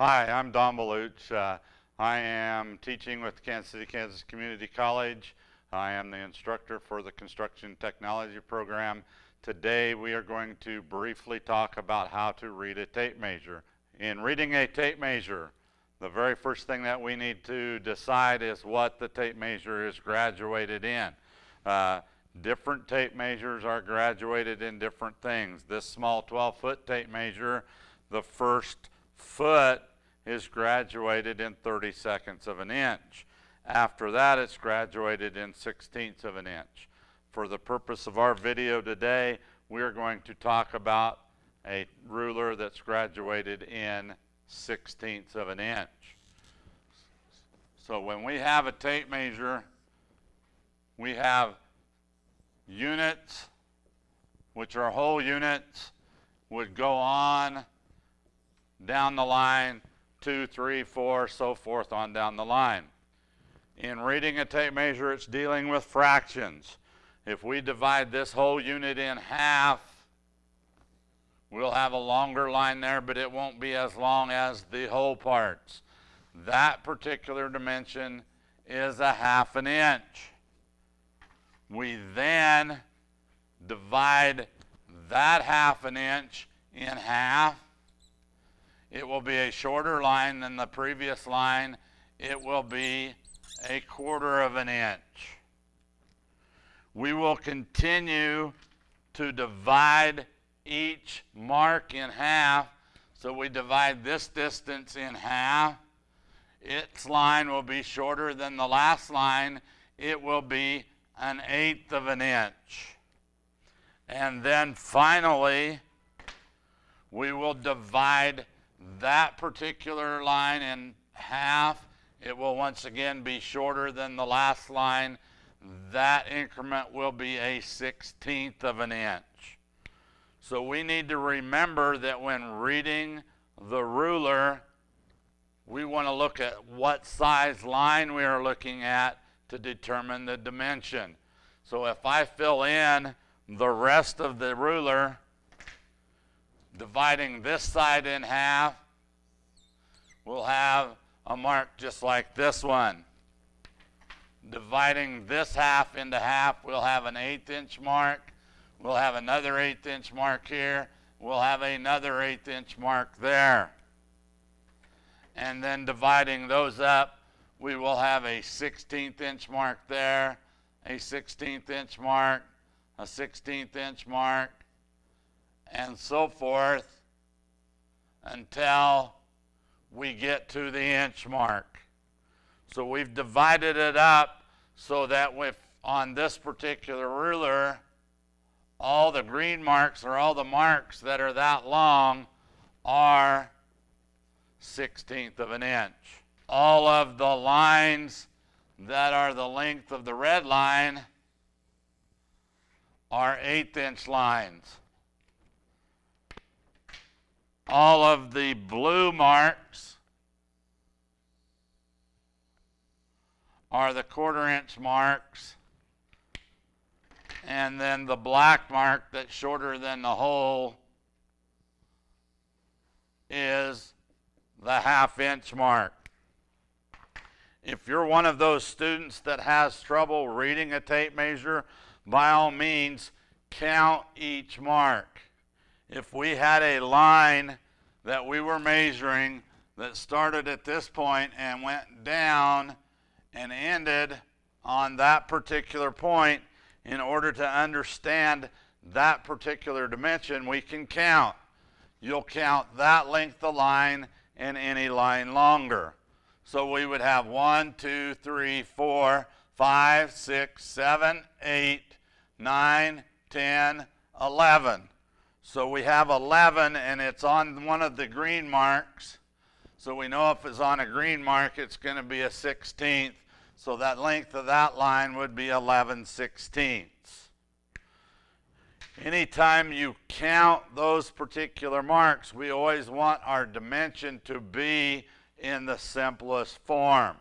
Hi, I'm Don Baluch. Uh, I am teaching with Kansas City, Kansas Community College. I am the instructor for the Construction Technology Program. Today we are going to briefly talk about how to read a tape measure. In reading a tape measure, the very first thing that we need to decide is what the tape measure is graduated in. Uh, different tape measures are graduated in different things. This small 12 foot tape measure, the first foot is graduated in 30 seconds of an inch. After that, it's graduated in sixteenths of an inch. For the purpose of our video today, we're going to talk about a ruler that's graduated in sixteenths of an inch. So when we have a tape measure, we have units, which are whole units, would go on down the line two, three, four, so forth on down the line. In reading a tape measure, it's dealing with fractions. If we divide this whole unit in half, we'll have a longer line there, but it won't be as long as the whole parts. That particular dimension is a half an inch. We then divide that half an inch in half it will be a shorter line than the previous line. It will be a quarter of an inch. We will continue to divide each mark in half. So we divide this distance in half. Its line will be shorter than the last line. It will be an eighth of an inch. And then finally, we will divide that particular line in half. It will once again be shorter than the last line. That increment will be a 16th of an inch. So we need to remember that when reading the ruler, we want to look at what size line we are looking at to determine the dimension. So if I fill in the rest of the ruler, dividing this side in half, we'll have a mark just like this one. Dividing this half into half, we'll have an eighth inch mark. We'll have another eighth inch mark here. We'll have another eighth inch mark there. And then dividing those up, we will have a 16th inch mark there, a 16th inch mark, a 16th inch mark, and so forth until we get to the inch mark. So we've divided it up so that with on this particular ruler, all the green marks or all the marks that are that long are 16th of an inch. All of the lines that are the length of the red line are eighth inch lines all of the blue marks are the quarter inch marks and then the black mark that's shorter than the whole is the half inch mark. If you're one of those students that has trouble reading a tape measure, by all means, count each mark if we had a line that we were measuring that started at this point and went down and ended on that particular point, in order to understand that particular dimension, we can count. You'll count that length of line and any line longer. So we would have one, two, three, four, five, six, seven, eight, nine, ten, eleven. So we have 11 and it's on one of the green marks. So we know if it's on a green mark, it's going to be a 16th. So that length of that line would be 11 sixteenths. Anytime you count those particular marks, we always want our dimension to be in the simplest form.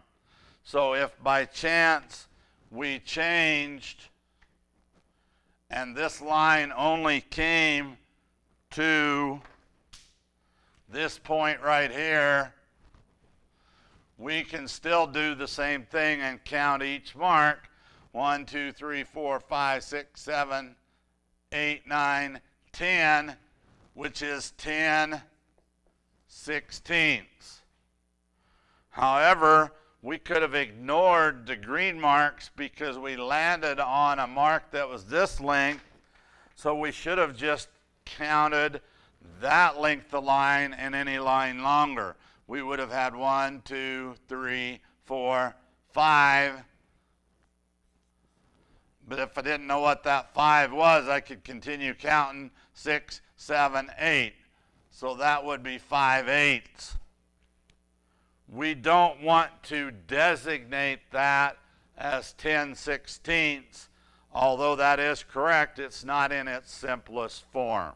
So if by chance we changed and this line only came to this point right here, we can still do the same thing and count each mark. One, two, three, four, five, six, seven, eight, nine, ten, which is 10 sixteenths. However, we could have ignored the green marks because we landed on a mark that was this length. So we should have just counted that length of line and any line longer. We would have had one, two, three, four, five. But if I didn't know what that five was, I could continue counting six, seven, eight. So that would be five eighths. We don't want to designate that as 10 sixteenths. Although that is correct, it's not in its simplest form.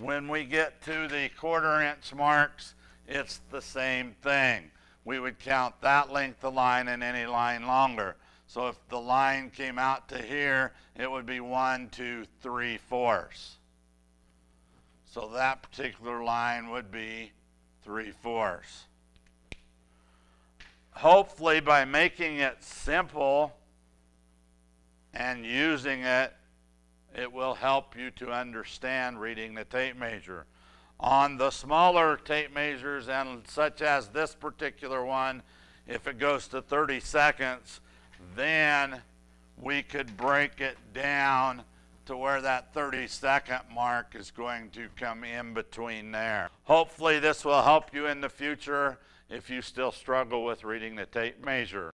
When we get to the quarter inch marks, it's the same thing. We would count that length of line and any line longer. So if the line came out to here, it would be one, two, three fourths. So that particular line would be three fourths. Hopefully by making it simple and using it, it will help you to understand reading the tape measure. On the smaller tape measures and such as this particular one, if it goes to 30 seconds, then we could break it down to where that 30 second mark is going to come in between there. Hopefully this will help you in the future if you still struggle with reading the tape measure.